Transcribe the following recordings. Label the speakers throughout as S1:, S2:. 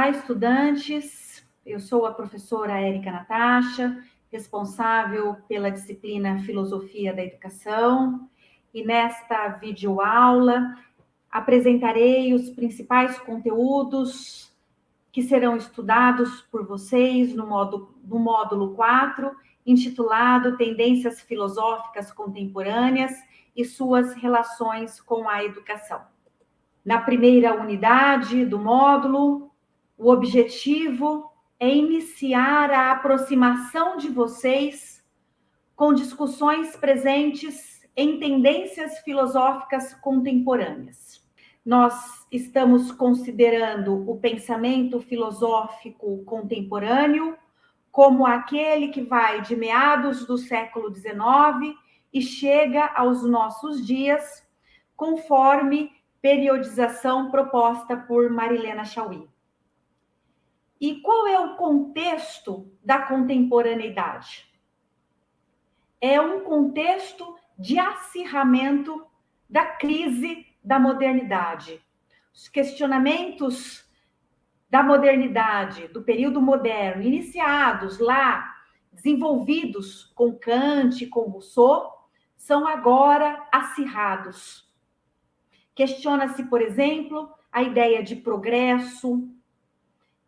S1: Olá, estudantes. Eu sou a professora Érica Natasha, responsável pela disciplina Filosofia da Educação. E nesta videoaula apresentarei os principais conteúdos que serão estudados por vocês no módulo, no módulo 4, intitulado Tendências Filosóficas Contemporâneas e suas relações com a educação. Na primeira unidade do módulo, o objetivo é iniciar a aproximação de vocês com discussões presentes em tendências filosóficas contemporâneas. Nós estamos considerando o pensamento filosófico contemporâneo como aquele que vai de meados do século XIX e chega aos nossos dias, conforme periodização proposta por Marilena Chauí. E qual é o contexto da contemporaneidade? É um contexto de acirramento da crise da modernidade. Os questionamentos da modernidade, do período moderno, iniciados lá, desenvolvidos com Kant, com Rousseau, são agora acirrados. Questiona-se, por exemplo, a ideia de progresso,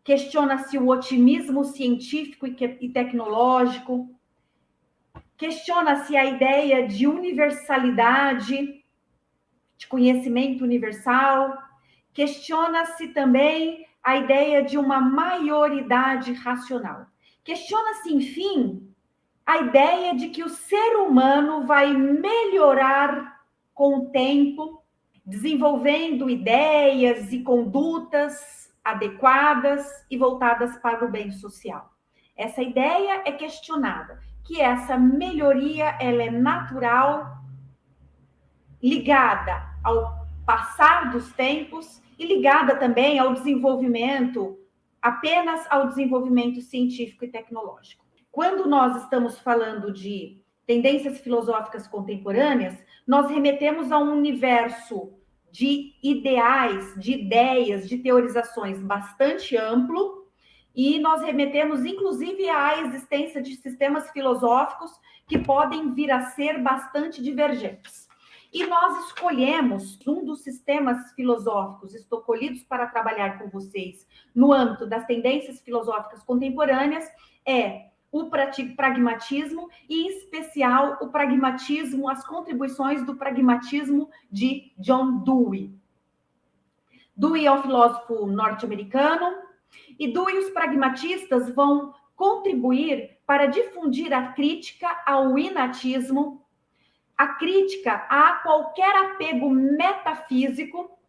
S1: questiona-se o otimismo científico e tecnológico, questiona-se a ideia de universalidade, de conhecimento universal, questiona-se também a ideia de uma maioridade racional. Questiona-se, enfim, a ideia de que o ser humano vai melhorar com o tempo, desenvolvendo ideias e condutas adequadas e voltadas para o bem social. Essa ideia é questionada, que essa melhoria ela é natural, ligada ao passar dos tempos e ligada também ao desenvolvimento, apenas ao desenvolvimento científico e tecnológico. Quando nós estamos falando de tendências filosóficas contemporâneas, nós remetemos a um universo de ideais, de ideias, de teorizações bastante amplo, e nós remetemos, inclusive, à existência de sistemas filosóficos que podem vir a ser bastante divergentes. E nós escolhemos um dos sistemas filosóficos escolhidos para trabalhar com vocês no âmbito das tendências filosóficas contemporâneas é o pragmatismo e, em especial, o pragmatismo, as contribuições do pragmatismo de John Dewey. Dewey é um filósofo norte-americano e Dewey e os pragmatistas vão contribuir para difundir a crítica ao inatismo, a crítica a qualquer apego metafísico,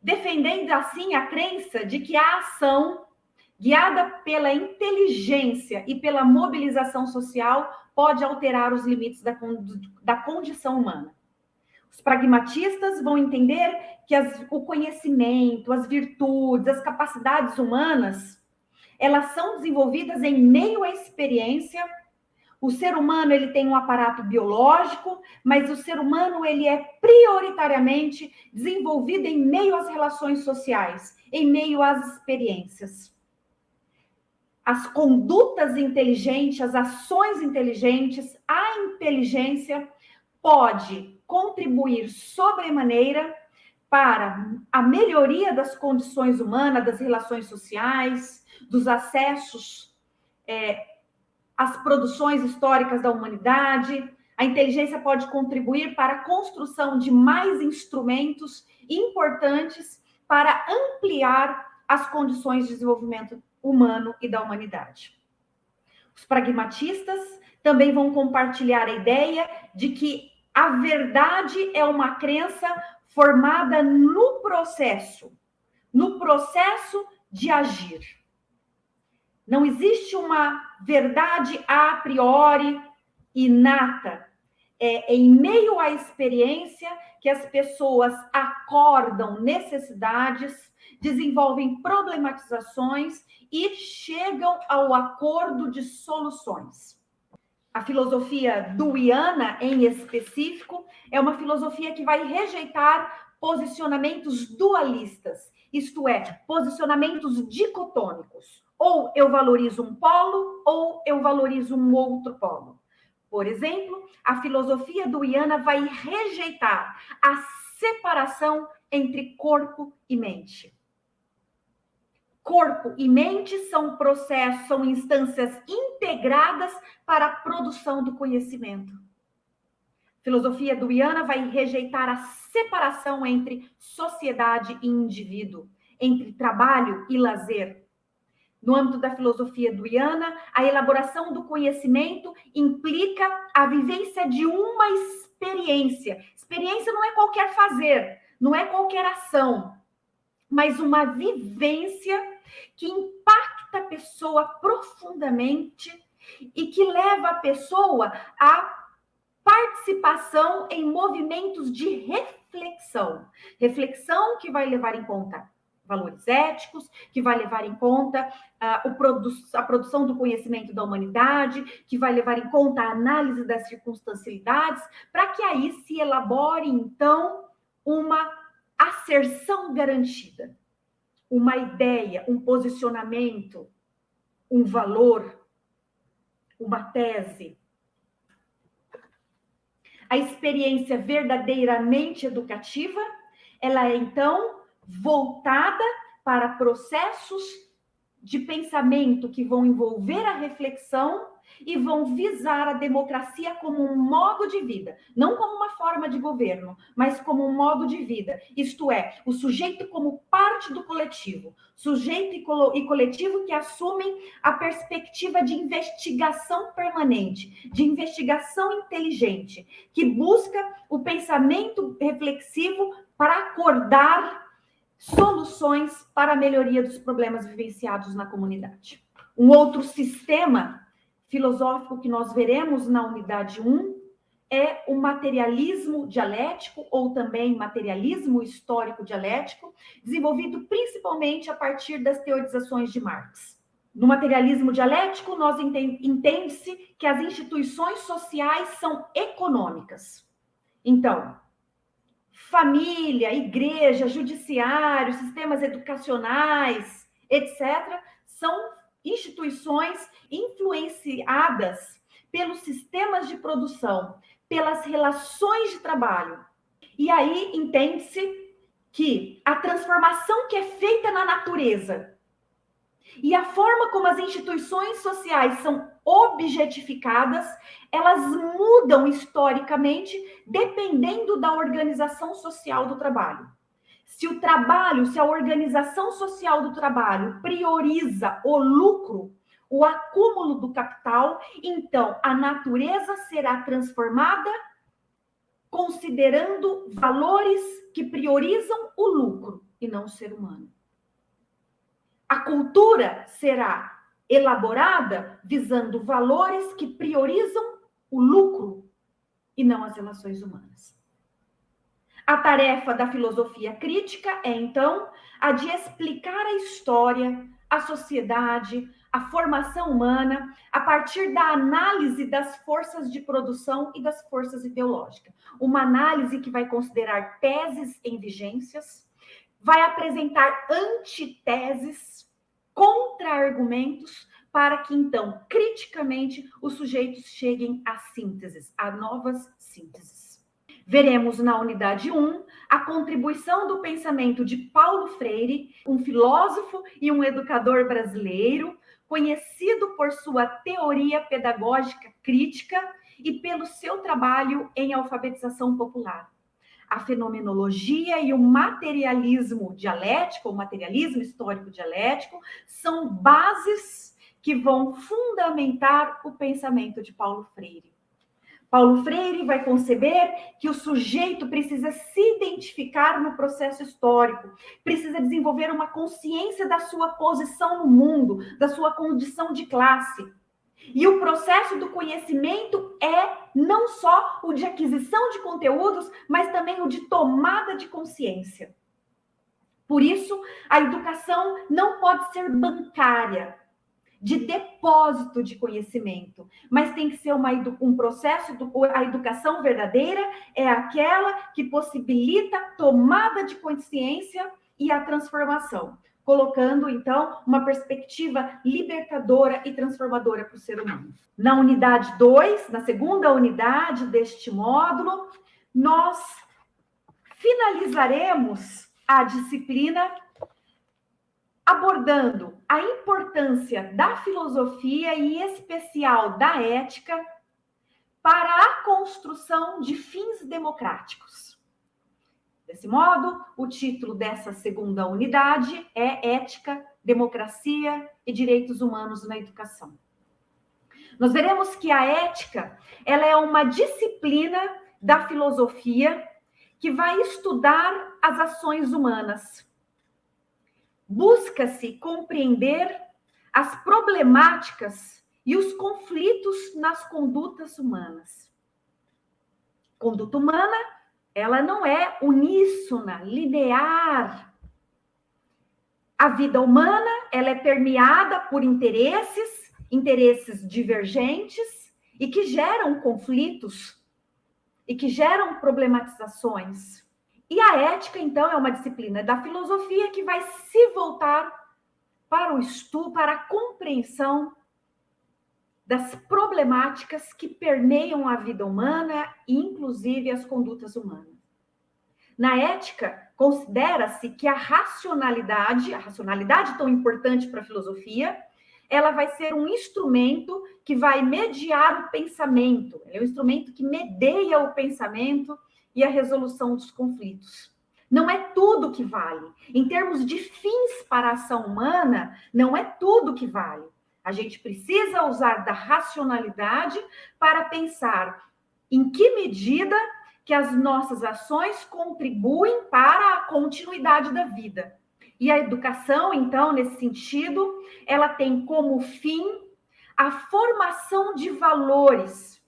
S1: defendendo assim a crença de que a ação guiada pela inteligência e pela mobilização social, pode alterar os limites da, da condição humana. Os pragmatistas vão entender que as, o conhecimento, as virtudes, as capacidades humanas, elas são desenvolvidas em meio à experiência. O ser humano ele tem um aparato biológico, mas o ser humano ele é prioritariamente desenvolvido em meio às relações sociais, em meio às experiências as condutas inteligentes, as ações inteligentes, a inteligência pode contribuir sobremaneira para a melhoria das condições humanas, das relações sociais, dos acessos é, às produções históricas da humanidade. A inteligência pode contribuir para a construção de mais instrumentos importantes para ampliar as condições de desenvolvimento humano e da humanidade. Os pragmatistas também vão compartilhar a ideia de que a verdade é uma crença formada no processo, no processo de agir. Não existe uma verdade a priori inata. É em meio à experiência que as pessoas acordam necessidades, desenvolvem problematizações e chegam ao acordo de soluções. A filosofia duiana, em específico, é uma filosofia que vai rejeitar posicionamentos dualistas, isto é, posicionamentos dicotômicos. Ou eu valorizo um polo, ou eu valorizo um outro polo. Por exemplo, a filosofia do Iana vai rejeitar a separação entre corpo e mente. Corpo e mente são processos, são instâncias integradas para a produção do conhecimento. A filosofia do Iana vai rejeitar a separação entre sociedade e indivíduo, entre trabalho e lazer, no âmbito da filosofia duiana, a elaboração do conhecimento implica a vivência de uma experiência. Experiência não é qualquer fazer, não é qualquer ação, mas uma vivência que impacta a pessoa profundamente e que leva a pessoa à participação em movimentos de reflexão. Reflexão que vai levar em conta valores éticos, que vai levar em conta uh, produ a produção do conhecimento da humanidade, que vai levar em conta a análise das circunstancialidades, para que aí se elabore, então, uma asserção garantida, uma ideia, um posicionamento, um valor, uma tese. A experiência verdadeiramente educativa, ela é, então, voltada para processos de pensamento que vão envolver a reflexão e vão visar a democracia como um modo de vida, não como uma forma de governo, mas como um modo de vida. Isto é, o sujeito como parte do coletivo, sujeito e coletivo que assumem a perspectiva de investigação permanente, de investigação inteligente, que busca o pensamento reflexivo para acordar soluções para a melhoria dos problemas vivenciados na comunidade. Um outro sistema filosófico que nós veremos na unidade 1 é o materialismo dialético, ou também materialismo histórico dialético, desenvolvido principalmente a partir das teorizações de Marx. No materialismo dialético, nós entende-se que as instituições sociais são econômicas. Então, família, igreja, judiciário, sistemas educacionais, etc., são instituições influenciadas pelos sistemas de produção, pelas relações de trabalho. E aí entende-se que a transformação que é feita na natureza e a forma como as instituições sociais são objetificadas, elas mudam historicamente dependendo da organização social do trabalho. Se o trabalho, se a organização social do trabalho prioriza o lucro, o acúmulo do capital, então a natureza será transformada considerando valores que priorizam o lucro e não o ser humano. A cultura será elaborada visando valores que priorizam o lucro e não as relações humanas. A tarefa da filosofia crítica é, então, a de explicar a história, a sociedade, a formação humana a partir da análise das forças de produção e das forças ideológicas. Uma análise que vai considerar teses em vigências, vai apresentar antiteses, contra-argumentos, para que então, criticamente, os sujeitos cheguem a sínteses, a novas sínteses. Veremos na unidade 1 a contribuição do pensamento de Paulo Freire, um filósofo e um educador brasileiro, conhecido por sua teoria pedagógica crítica e pelo seu trabalho em alfabetização popular. A fenomenologia e o materialismo dialético, o materialismo histórico dialético, são bases que vão fundamentar o pensamento de Paulo Freire. Paulo Freire vai conceber que o sujeito precisa se identificar no processo histórico, precisa desenvolver uma consciência da sua posição no mundo, da sua condição de classe. E o processo do conhecimento é não só o de aquisição de conteúdos, mas também o de tomada de consciência. Por isso, a educação não pode ser bancária, de depósito de conhecimento, mas tem que ser uma, um processo, a educação verdadeira é aquela que possibilita tomada de consciência e a transformação, colocando então uma perspectiva libertadora e transformadora para o ser humano. Na unidade 2, na segunda unidade deste módulo, nós finalizaremos a disciplina abordando a importância da filosofia e, em especial, da ética para a construção de fins democráticos. Desse modo, o título dessa segunda unidade é Ética, Democracia e Direitos Humanos na Educação. Nós veremos que a ética, ela é uma disciplina da filosofia que vai estudar as ações humanas busca-se compreender as problemáticas e os conflitos nas condutas humanas. Conduta humana, ela não é uníssona, linear. A vida humana, ela é permeada por interesses, interesses divergentes e que geram conflitos e que geram problematizações. E a ética, então, é uma disciplina da filosofia que vai se voltar para o estudo, para a compreensão das problemáticas que permeiam a vida humana e, inclusive, as condutas humanas. Na ética, considera-se que a racionalidade, a racionalidade tão importante para a filosofia, ela vai ser um instrumento que vai mediar o pensamento, é um instrumento que medeia o pensamento e a resolução dos conflitos. Não é tudo que vale. Em termos de fins para a ação humana, não é tudo que vale. A gente precisa usar da racionalidade para pensar em que medida que as nossas ações contribuem para a continuidade da vida. E a educação, então, nesse sentido, ela tem como fim a formação de valores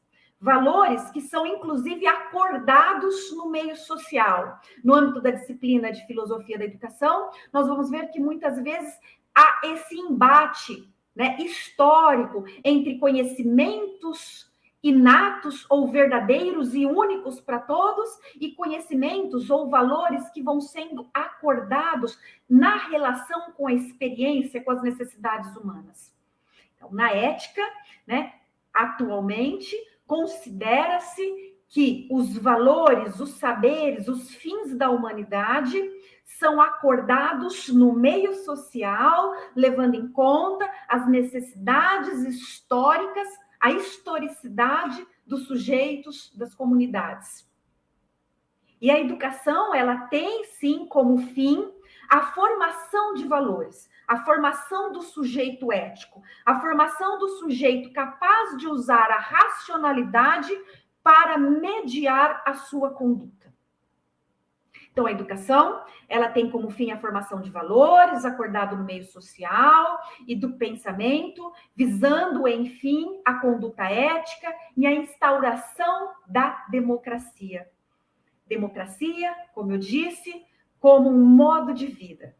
S1: valores que são inclusive acordados no meio social. No âmbito da disciplina de filosofia da educação, nós vamos ver que muitas vezes há esse embate né, histórico entre conhecimentos inatos ou verdadeiros e únicos para todos e conhecimentos ou valores que vão sendo acordados na relação com a experiência, com as necessidades humanas. Então, na ética, né, atualmente, considera-se que os valores, os saberes, os fins da humanidade são acordados no meio social, levando em conta as necessidades históricas, a historicidade dos sujeitos, das comunidades. E a educação, ela tem sim como fim a formação de valores, a formação do sujeito ético, a formação do sujeito capaz de usar a racionalidade para mediar a sua conduta. Então, a educação, ela tem como fim a formação de valores, acordado no meio social e do pensamento, visando, enfim, a conduta ética e a instauração da democracia. Democracia, como eu disse, como um modo de vida.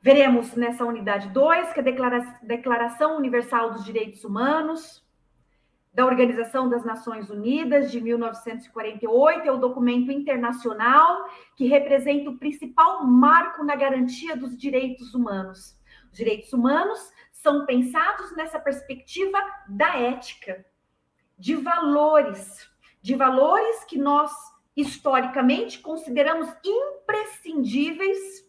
S1: Veremos nessa unidade 2 que a Declaração Universal dos Direitos Humanos da Organização das Nações Unidas de 1948 é o documento internacional que representa o principal marco na garantia dos direitos humanos. Os direitos humanos são pensados nessa perspectiva da ética, de valores, de valores que nós historicamente consideramos imprescindíveis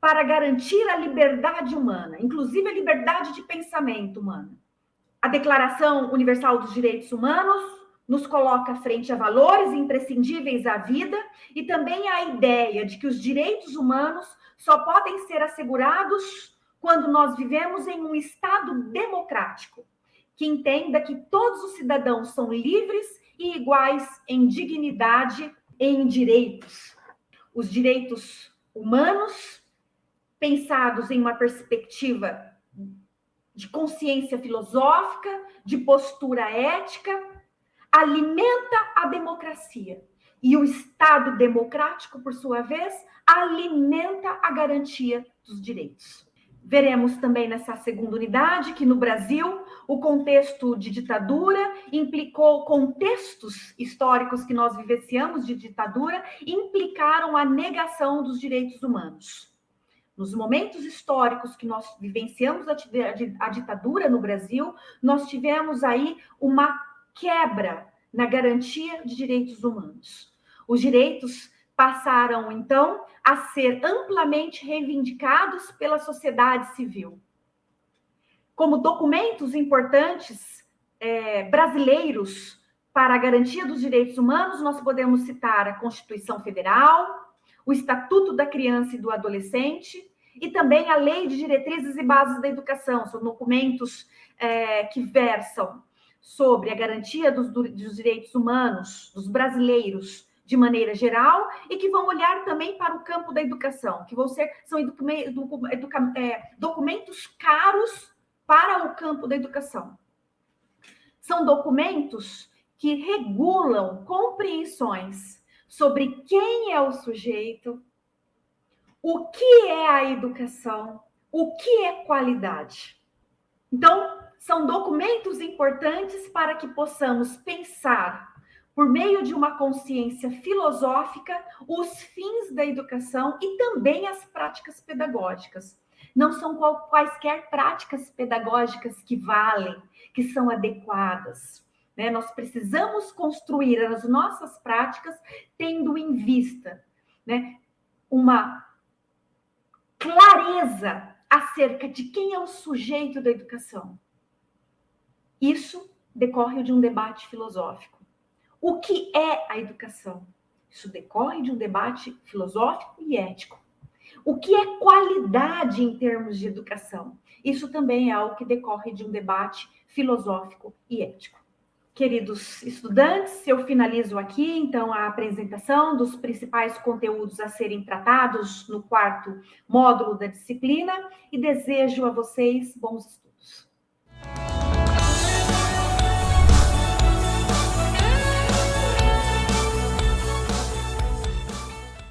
S1: para garantir a liberdade humana, inclusive a liberdade de pensamento humano. A Declaração Universal dos Direitos Humanos nos coloca frente a valores imprescindíveis à vida e também a ideia de que os direitos humanos só podem ser assegurados quando nós vivemos em um Estado democrático, que entenda que todos os cidadãos são livres e iguais em dignidade e em direitos. Os direitos humanos pensados em uma perspectiva de consciência filosófica, de postura ética, alimenta a democracia. E o Estado democrático, por sua vez, alimenta a garantia dos direitos. Veremos também nessa segunda unidade que no Brasil o contexto de ditadura implicou contextos históricos que nós vivenciamos de ditadura implicaram a negação dos direitos humanos. Nos momentos históricos que nós vivenciamos a, a, ditadura no Brasil, nós tivemos aí uma quebra na garantia de direitos humanos. Os direitos passaram, então, a ser amplamente reivindicados pela sociedade civil. Como documentos importantes é, brasileiros para a garantia dos direitos humanos, nós podemos citar a Constituição Federal, o Estatuto da Criança e do Adolescente e também a Lei de Diretrizes e Bases da Educação. São documentos é, que versam sobre a garantia dos, dos direitos humanos dos brasileiros de maneira geral e que vão olhar também para o campo da educação, que vão ser são é, documentos caros para o campo da educação. São documentos que regulam compreensões sobre quem é o sujeito, o que é a educação, o que é qualidade. Então, são documentos importantes para que possamos pensar por meio de uma consciência filosófica, os fins da educação e também as práticas pedagógicas. Não são quaisquer práticas pedagógicas que valem, que são adequadas. Né? Nós precisamos construir as nossas práticas tendo em vista né, uma clareza acerca de quem é o sujeito da educação. Isso decorre de um debate filosófico. O que é a educação? Isso decorre de um debate filosófico e ético. O que é qualidade em termos de educação? Isso também é algo que decorre de um debate filosófico e ético. Queridos estudantes, eu finalizo aqui então a apresentação dos principais conteúdos a serem tratados no quarto módulo da disciplina e desejo a vocês bons estudos.